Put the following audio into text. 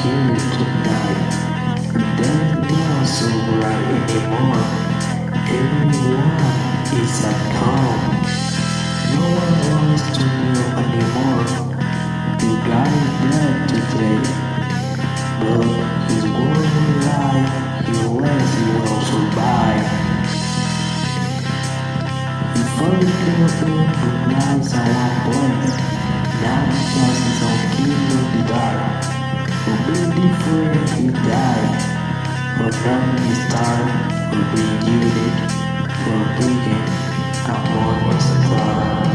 here tonight? Then not so bright anymore. Everyone is at home. No one wants to know anymore. Got it dead today. But his word life, he lets you will survive. Before you kill him, the nights are one place. Now The family style will be yielded for bringing and what was the.